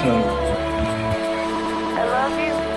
soon. I love you.